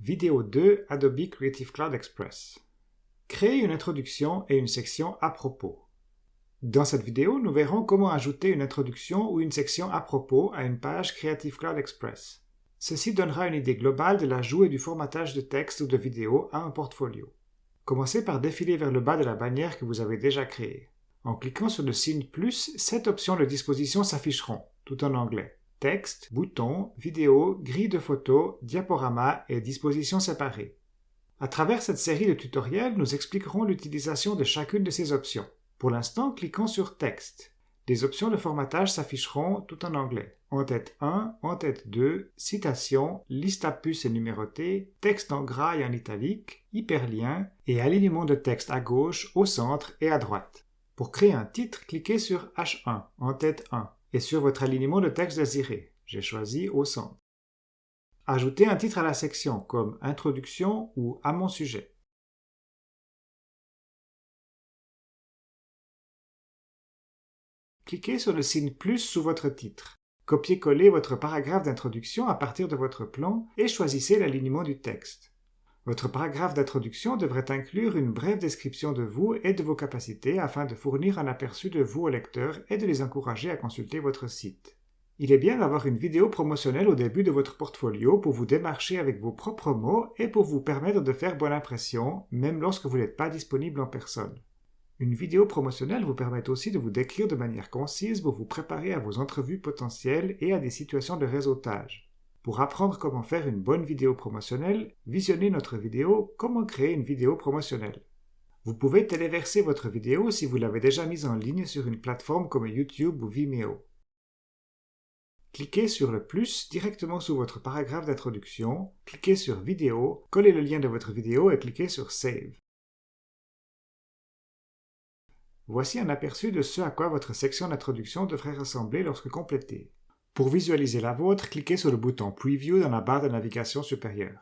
Vidéo 2 Adobe Creative Cloud Express. Créer une introduction et une section à propos. Dans cette vidéo, nous verrons comment ajouter une introduction ou une section à propos à une page Creative Cloud Express. Ceci donnera une idée globale de l'ajout et du formatage de texte ou de vidéo à un portfolio. Commencez par défiler vers le bas de la bannière que vous avez déjà créée. En cliquant sur le signe plus, sept options de disposition s'afficheront, tout en anglais texte, boutons, vidéo, grille de photos, diaporama et dispositions séparées. À travers cette série de tutoriels, nous expliquerons l'utilisation de chacune de ces options. Pour l'instant, cliquons sur Texte. Des options de formatage s'afficheront tout en anglais. En tête 1, en tête 2, citation, liste à puces et numérotée, texte en gras et en italique, hyperlien et alignement de texte à gauche, au centre et à droite. Pour créer un titre, cliquez sur H1 en tête 1 et sur votre alignement de texte désiré. J'ai choisi au centre. Ajoutez un titre à la section comme Introduction ou À mon sujet. Cliquez sur le signe plus sous votre titre. Copiez-collez votre paragraphe d'introduction à partir de votre plan et choisissez l'alignement du texte. Votre paragraphe d'introduction devrait inclure une brève description de vous et de vos capacités afin de fournir un aperçu de vous aux lecteurs et de les encourager à consulter votre site. Il est bien d'avoir une vidéo promotionnelle au début de votre portfolio pour vous démarcher avec vos propres mots et pour vous permettre de faire bonne impression, même lorsque vous n'êtes pas disponible en personne. Une vidéo promotionnelle vous permet aussi de vous décrire de manière concise pour vous préparer à vos entrevues potentielles et à des situations de réseautage. Pour apprendre comment faire une bonne vidéo promotionnelle, visionnez notre vidéo Comment créer une vidéo promotionnelle. Vous pouvez téléverser votre vidéo si vous l'avez déjà mise en ligne sur une plateforme comme YouTube ou Vimeo. Cliquez sur le plus directement sous votre paragraphe d'introduction, cliquez sur Vidéo, collez le lien de votre vidéo et cliquez sur Save. Voici un aperçu de ce à quoi votre section d'introduction devrait ressembler lorsque complétée. Pour visualiser la vôtre, cliquez sur le bouton Preview dans la barre de navigation supérieure.